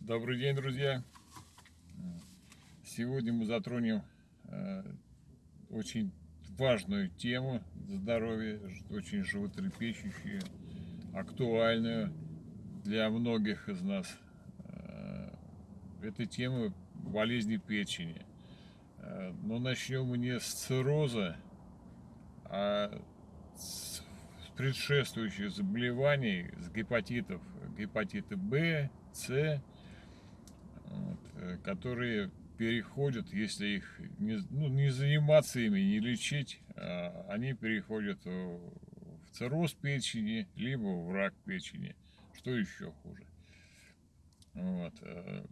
Добрый день, друзья! Сегодня мы затронем э, очень важную тему здоровья, очень животрепещущую, актуальную для многих из нас. Э, это тема болезни печени. Э, но начнем мы не с цирроза, а с предшествующих заболеваний, с гепатитов, гепатиты Б, С, вот, э, которые переходят, если их не, ну, не заниматься ими, не лечить, а они переходят в цирроз печени, либо в рак печени, что еще хуже. Вот. Э,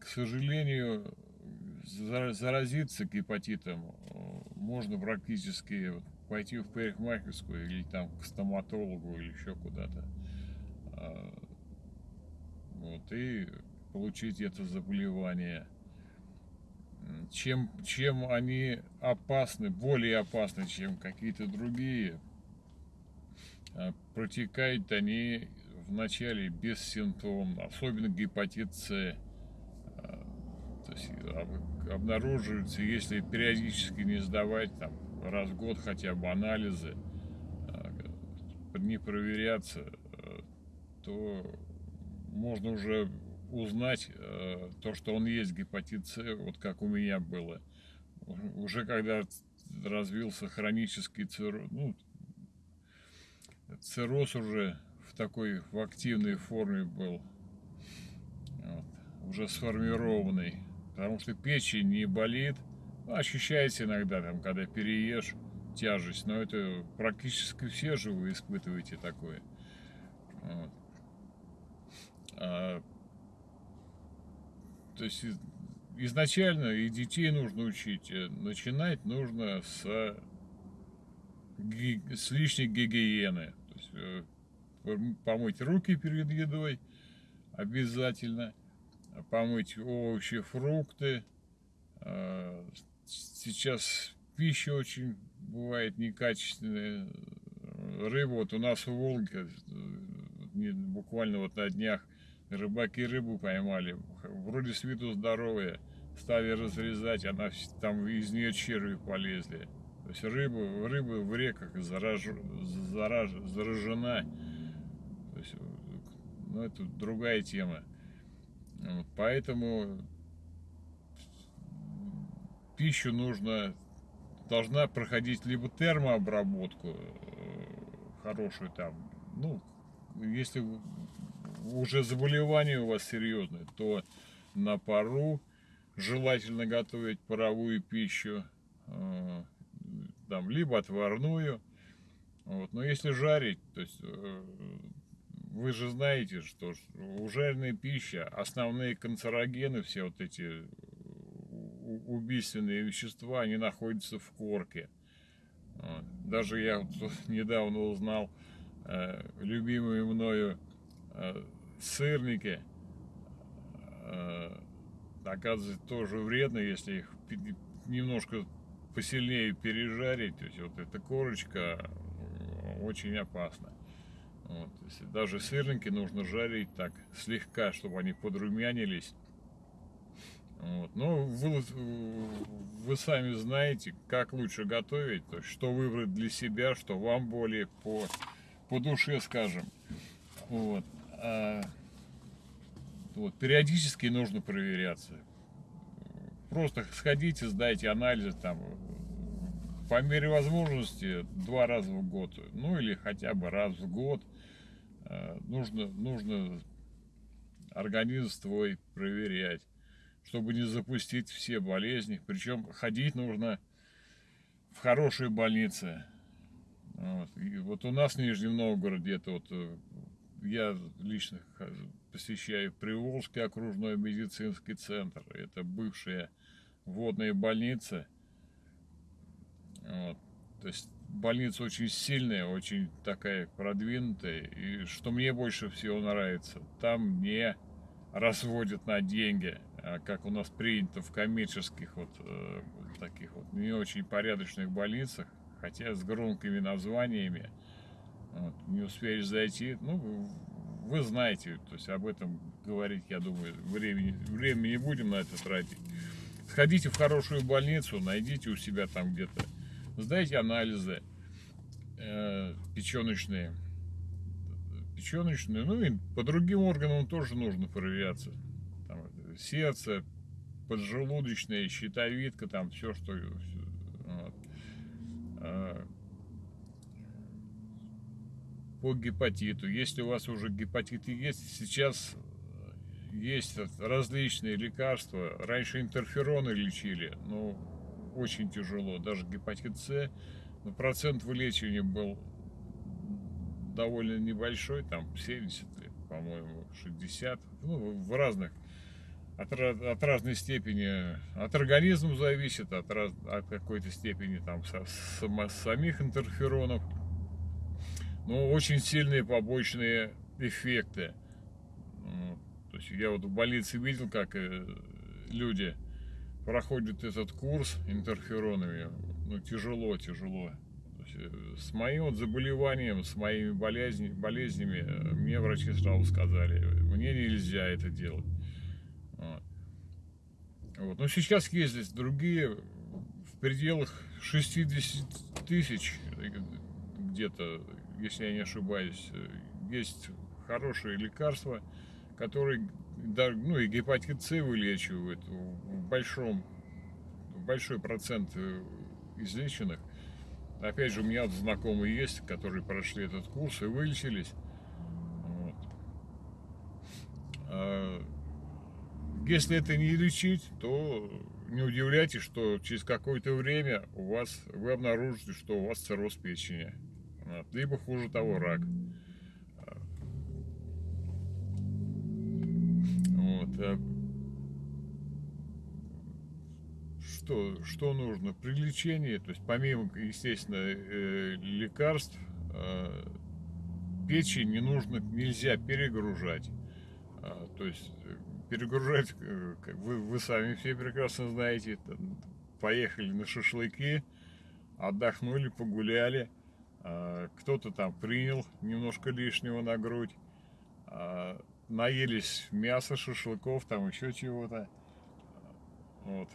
к сожалению, заразиться гепатитом э, можно практически пойти в парикмахерскую или там к стоматологу или еще куда-то. А, вот, и получить это заболевание. Чем, чем они опасны, более опасны, чем какие-то другие, а, протекают они вначале бессимптомно, особенно гепатит С. А, то есть обнаруживается, если периодически не сдавать там раз в год хотя бы анализы, не проверяться, то можно уже узнать э, то, что он есть гепатит С, вот как у меня было. Уже когда развился хронический цирроз, ну, цирроз уже в такой, в активной форме был, вот, уже сформированный, потому что печень не болит, ощущается иногда, там, когда переешь, тяжесть, но это практически все же вы испытываете такое. Вот. А то есть изначально и детей нужно учить. Э, начинать нужно с, с лишней гигиены. То есть, э, помыть руки перед едой обязательно. Помыть овощи, фрукты. Сейчас пища очень бывает некачественная. Рыба, вот у нас в Волге, э, буквально вот на днях рыбаки рыбу поймали, вроде с виду здоровые, стали разрезать, она там из нее черви полезли. То есть рыба, рыба в реках зараж, зараж, заражена. То есть, ну, это другая тема. Поэтому пищу нужно, должна проходить либо термообработку э, хорошую там, ну, если уже заболевание у вас серьезное, то на пару желательно готовить паровую пищу, э, там, либо отварную. Вот. Но если жарить, то есть э, вы же знаете, что у жареной пищи основные канцерогены, все вот эти убийственные вещества, они находятся в корке. Даже я вот недавно узнал э, любимую мною Э, сырники, э, оказывается, тоже вредно, если их немножко посильнее пережарить. То есть вот эта корочка э, очень опасна. Вот, даже сырники нужно жарить так слегка, чтобы они подрумянились. Вот. Но вы, вы сами знаете, как лучше готовить, то есть что выбрать для себя, что вам более по, по душе, скажем. Вот. А, вот, периодически нужно проверяться. Просто сходите, сдайте анализы там по мере возможности два раза в год, ну или хотя бы раз в год а, нужно, нужно организм свой проверять, чтобы не запустить все болезни. Причем ходить нужно в хорошие больницы. Вот, и вот у нас в Нижнем Новгороде, это вот э, я лично посещаю Приволжский окружной медицинский центр. Это бывшая водная больница. Вот. То есть больница очень сильная, очень такая продвинутая. И что мне больше всего нравится, там не разводят на деньги, как у нас принято в коммерческих вот э, таких вот не очень порядочных больницах, хотя с громкими названиями. вот, не успели зайти, ну, вы знаете, то есть об этом говорить, я думаю, времени, времени не будем на это тратить. Сходите в хорошую больницу, найдите у себя там где-то, сдайте анализы э, печеночные, печеночные, ну и по другим органам тоже нужно проверяться. Сердце, поджелудочная, щитовидка, там все, что... Вот. А, по гепатиту. Если у вас уже гепатиты есть, сейчас есть различные лекарства. Раньше интерфероны лечили, но очень тяжело. Даже гепатит С, но процент вылечивания был довольно небольшой, там 70, по-моему, 60, ну, в разных от, от разной степени, от организма зависит, от, раз, от какой-то степени там со, сама, самих интерферонов. Но очень сильные побочные эффекты. То есть я вот в больнице видел, как э, люди проходят этот курс интерферонами. Ну, тяжело, тяжело. Э, с моим вот заболеванием, с моими болезнями, болезнями э, мне врачи сразу сказали, мне нельзя это делать. Вот. Но сейчас есть здесь другие в пределах 60 тысяч где-то, если я не ошибаюсь, есть хорошие лекарства, которые ну и гепатит С вылечивают в большом в большой процент э, излеченных. Опять же, у меня знакомые есть, которые прошли этот курс и вылечились. Вот. Если это не лечить, то не удивляйтесь, что через какое-то время у вас вы обнаружите, что у вас цирроз печени. Либо хуже того, рак. Вот. А что, что нужно при лечении? То есть помимо, естественно, э, лекарств, э, печень не нужно, нельзя перегружать. А, то есть перегружать, э, вы, вы сами все прекрасно знаете, поехали на шашлыки, отдохнули, погуляли, а, кто-то там принял немножко лишнего на грудь, а, наелись мяса, шашлыков, там еще чего-то. Вот.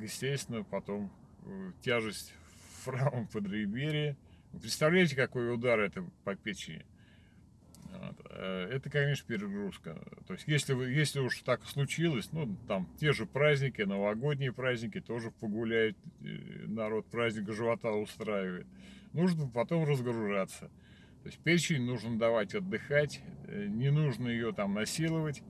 Естественно, потом э, тяжесть в правом подреберье. Представляете, какой удар это по печени? Э, это, конечно, перегрузка. То есть, если, вы, если уж так случилось, ну, там, те же праздники, новогодние праздники, тоже погуляют, э, народ праздник живота устраивает. Нужно потом разгружаться. То есть, печень нужно давать отдыхать, э, не нужно ее там насиловать,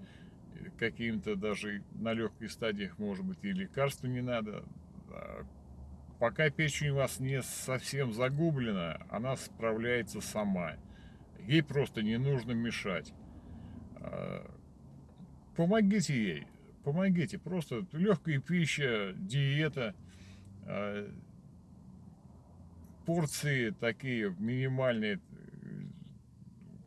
каким-то даже на легких стадиях, может быть, и лекарства не надо. А пока печень у вас не совсем загублена, она справляется сама. Ей просто не нужно мешать. А, помогите ей, помогите. Просто легкая пища, диета, а, порции такие минимальные,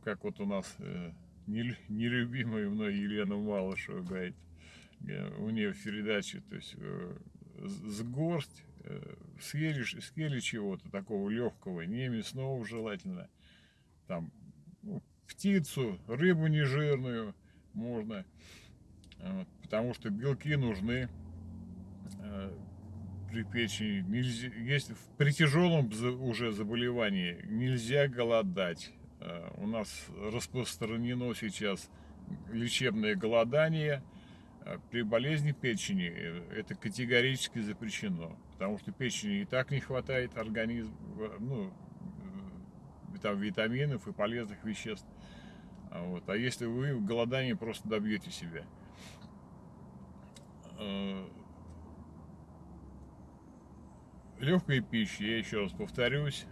как вот у нас э, нелюбимая мной Елена Малышева говорит, э, у нее в передаче, то есть э, с горсть, съели, съели чего-то такого легкого, не мясного желательно, там птицу, рыбу нежирную можно, вот, потому что белки нужны э, при печени. Нельзя, если при тяжелом уже заболевании нельзя голодать. Э, у нас распространено сейчас лечебное голодание. Э, при болезни печени э, это категорически запрещено, потому что печени и так не хватает организм, ну, там витаминов и полезных веществ. Вот. А если вы в голодании просто добьете себя. Э, Легкая пища, я еще раз повторюсь,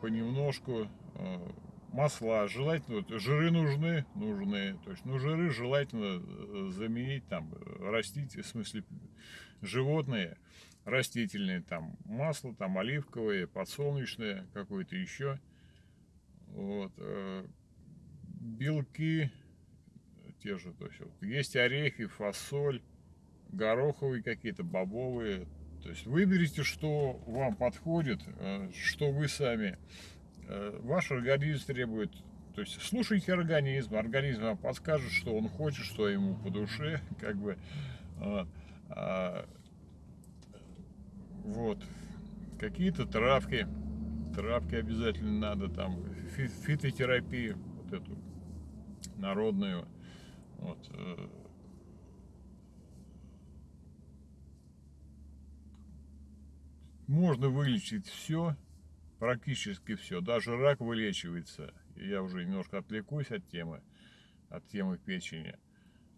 понемножку. Э, масла желательно, вот, жиры нужны, нужны, то есть, ну, жиры желательно э, заменить там растить, в смысле животные, растительные, там масло, там оливковое, подсолнечное, какое-то еще. Вот. Белки те же, то есть вот, есть орехи, фасоль, гороховые какие-то, бобовые. То есть выберите, что вам подходит, э, что вы сами э, ваш организм требует, то есть слушайте организм, организм вам подскажет, что он хочет, что ему по душе, как бы, вот, а, вот. какие-то травки, травки обязательно надо, там, фитотерапию, вот эту народную, вот, э, можно вылечить все, практически все. Даже рак вылечивается. Я уже немножко отвлекусь от темы, от темы печени.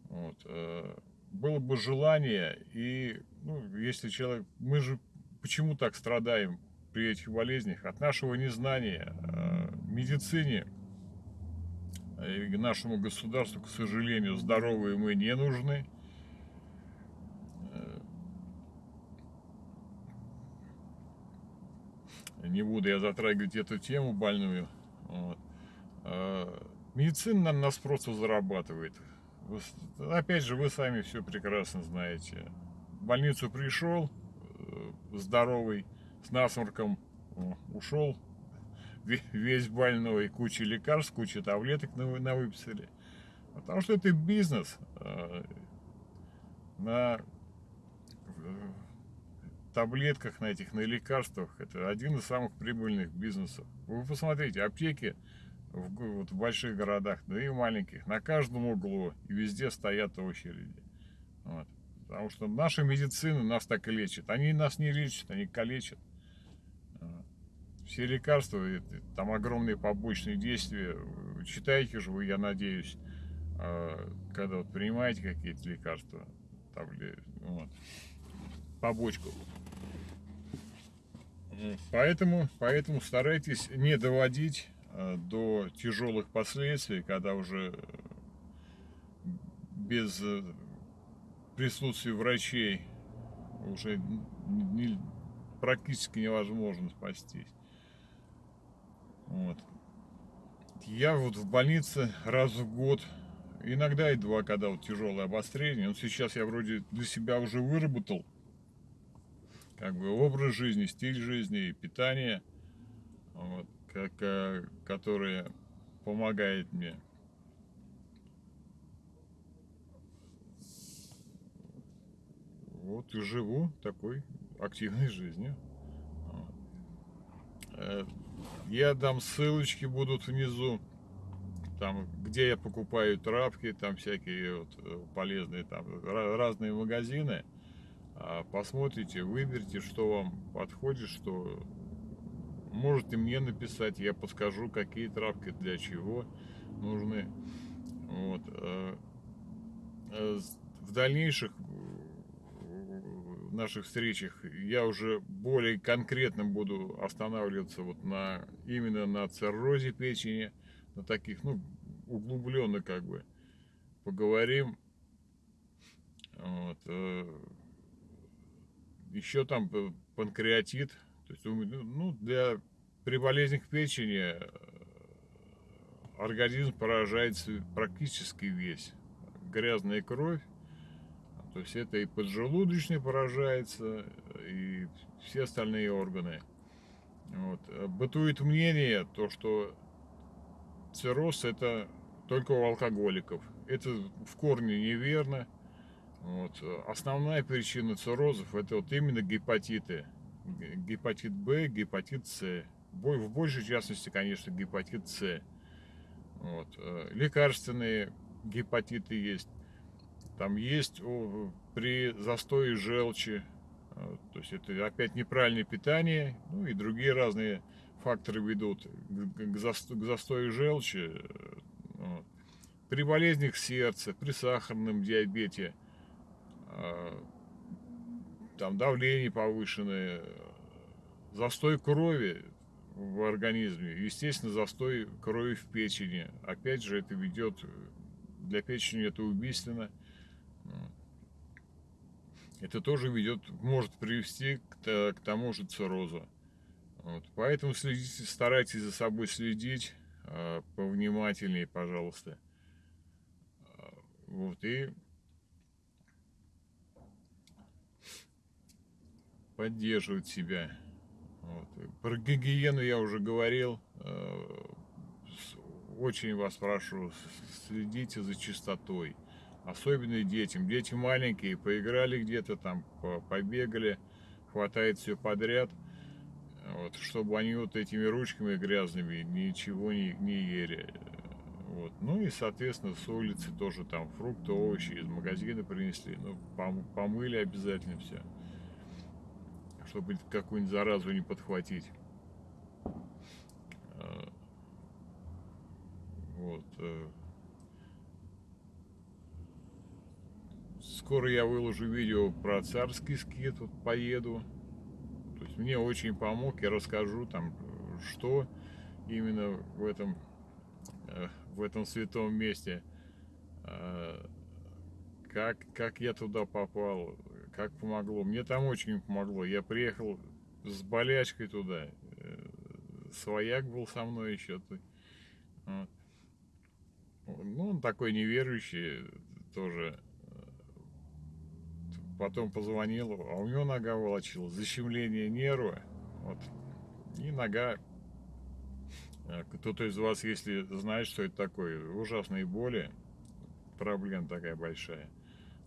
Вот. Э, было бы желание, и ну, если человек... Мы же почему так страдаем при этих болезнях? От нашего незнания. Э, медицине и нашему государству, к сожалению, здоровые мы не нужны. не буду я затрагивать эту тему больную. Вот. А, медицина на нас просто зарабатывает. Опять же, вы сами все прекрасно знаете. В больницу пришел, э, здоровый, с насморком ушел, весь больной, куча лекарств, куча таблеток на, выписали. Потому что это бизнес. А, на таблетках, на этих, на лекарствах. Это один из самых прибыльных бизнесов. Вы посмотрите, аптеки в, вот, в больших городах, да и в маленьких, на каждом углу и везде стоят очереди. Вот. Потому что наша медицина нас так и лечит. Они нас не лечат, они калечат. Все лекарства, там огромные побочные действия. Читаете же вы, я надеюсь, а, когда вот принимаете какие-то лекарства, там, вот, побочку. Поэтому, поэтому старайтесь не доводить э, до тяжелых последствий, когда уже без присутствия врачей уже не, практически невозможно спастись. Вот. Я вот в больнице раз в год, иногда и два, когда вот тяжелое обострение, но сейчас я вроде для себя уже выработал как бы образ жизни, стиль жизни, питание, вот, как, э, которое помогает мне. Вот и живу такой активной жизнью. Э, я дам ссылочки будут внизу, там, где я покупаю травки, там всякие вот э, полезные, там разные магазины. А, посмотрите, выберите, что вам подходит, что можете мне написать, я подскажу, какие травки для чего нужны. Вот. А, а, в дальнейших наших встречах я уже более конкретно буду останавливаться вот на именно на циррозе печени, на таких, ну, углубленно как бы поговорим. Вот. Э, еще там панкреатит. То есть, ну, для, при болезнях печени э, организм поражается практически весь. Грязная кровь, то есть это и поджелудочный поражается, и все остальные органы. Вот. Бытует мнение, то, что цирроз это только у алкоголиков. Это в корне неверно. Вот. Основная причина циррозов это вот именно гепатиты. Гепатит Б, гепатит С. В большей частности, конечно, гепатит С. Вот. Э, лекарственные гепатиты есть. Там есть при застое желчи, э, то есть это опять неправильное питание, ну и другие разные факторы ведут к застою желчи. Э. При болезнях сердца, при сахарном диабете – а, там давление повышенное, застой крови в организме, естественно, застой крови в печени. Опять же, это ведет, для печени это убийственно. Это тоже ведет, может привести к, к тому же циррозу. Вот. Поэтому следите, старайтесь за собой следить э, повнимательнее, пожалуйста. Вот, и поддерживать себя. Вот. Про гигиену я уже говорил. э, очень вас прошу, следите за чистотой. Особенно детям. Дети маленькие, поиграли где-то там, побегали, хватает все подряд. Вот, чтобы они вот этими ручками грязными ничего не, не ели. Вот. Ну и, соответственно, с улицы тоже там фрукты, овощи из магазина принесли. Ну, пом помыли обязательно все. Чтобы какую-нибудь заразу не подхватить. А, вот. Скоро я выложу видео про царский скит, вот поеду. То есть мне очень помог, я расскажу там, что именно в этом э, в этом святом месте. А, как, как я туда попал, как помогло. Мне там очень помогло. Я приехал с болячкой туда. Э, свояк был со мной еще. Ну, он такой неверующий тоже. Потом позвонил, а у него нога волочила, защемление нерва. Вот. И нога Э, кто-то из вас, если знает, что это такое, ужасные боли, проблема такая большая.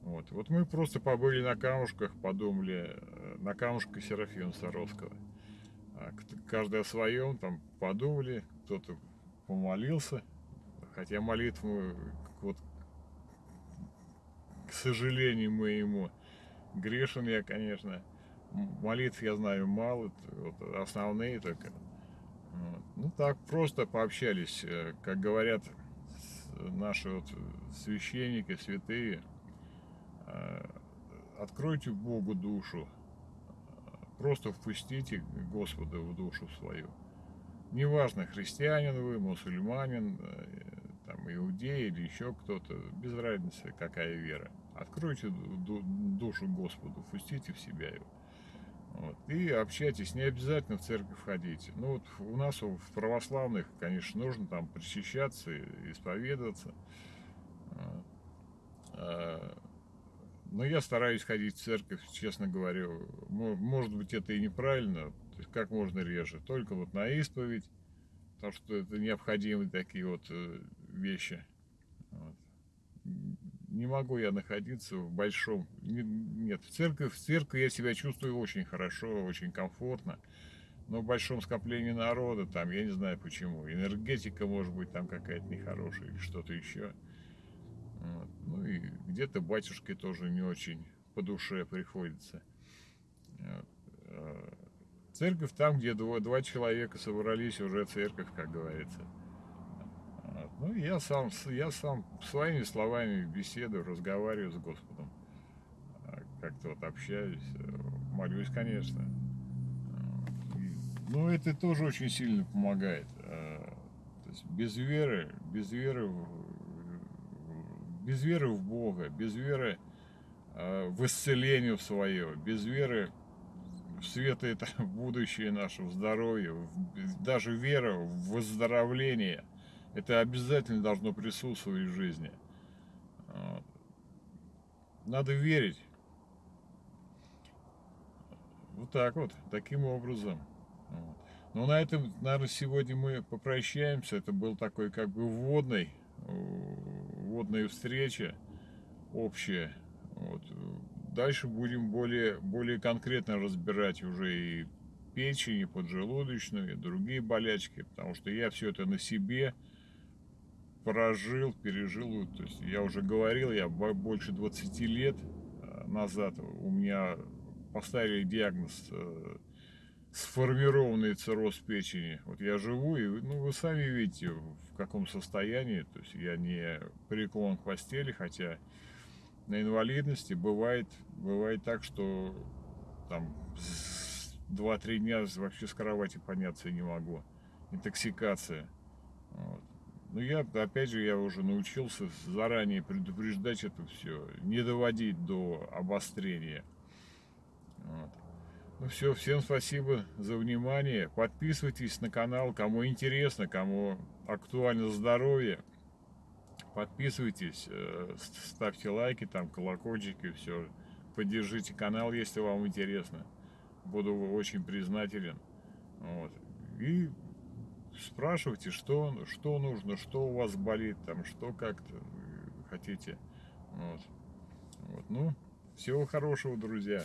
Вот. вот мы просто побыли на камушках, подумали, э, на камушках Серафима Саровского. А каждый о своем, там подумали, кто-то помолился, хотя молитву, вот, к сожалению моему, грешен я, конечно, молитв я знаю мало, вот основные только. Ну так, просто пообщались, э, как говорят наши вот священники, святые, э, откройте Богу душу, просто впустите Господа в душу свою. Неважно, христианин вы, мусульманин, э, там, иудей или еще кто-то, без разницы, какая вера. Откройте душу Господу, впустите в себя его. Вот, и общайтесь, не обязательно в церковь ходить. Ну вот у нас в православных, конечно, нужно там причащаться, исповедоваться. А, но я стараюсь ходить в церковь, честно говоря. Может быть, это и неправильно, то есть как можно реже. Только вот на исповедь, потому что это необходимые такие вот э, вещи. Вот не могу я находиться в большом... Нет, в церкви, в церкви я себя чувствую очень хорошо, очень комфортно. Но в большом скоплении народа, там, я не знаю почему, энергетика может быть там какая-то нехорошая или что-то еще. Вот. Ну и где-то батюшке тоже не очень по душе приходится. Вот. А церковь там, где два, два человека собрались, уже церковь, как говорится. Ну, я сам, я сам своими словами беседую, разговариваю с Господом. А как-то вот общаюсь, э, молюсь, конечно. Но это тоже очень сильно помогает. А, то есть без веры, без веры, без веры в Бога, без веры а, в исцеление в свое, без веры в светлое будущее наше, в здоровье, даже вера в выздоровление – это обязательно должно присутствовать в жизни. Надо верить. Вот так вот, таким образом. Но на этом, наверное, сегодня мы попрощаемся. Это был такой как бы вводный, вводная встреча общая. Вот. Дальше будем более, более конкретно разбирать уже и печень, и поджелудочную, и другие болячки, потому что я все это на себе прожил, пережил. То есть я уже говорил, я больше 20 лет э, назад у меня поставили диагноз э, сформированный цирроз печени. Вот я живу, и ну, вы сами видите, в каком состоянии. То есть я не прикован к постели, хотя на инвалидности бывает, бывает так, что там 2-3 дня вообще с кровати подняться не могу. Интоксикация. Вот. Ну, я, опять же, я уже научился заранее предупреждать это все, не доводить до обострения. Вот. Ну все, всем спасибо за внимание. Подписывайтесь на канал, кому интересно, кому актуально здоровье. Подписывайтесь, э, ставьте лайки, там колокольчики, все. Поддержите канал, если вам интересно. Буду очень признателен. Вот. И спрашивайте, что, что нужно, что у вас болит, там, что как-то хотите. Вот. вот. Ну, всего хорошего, друзья.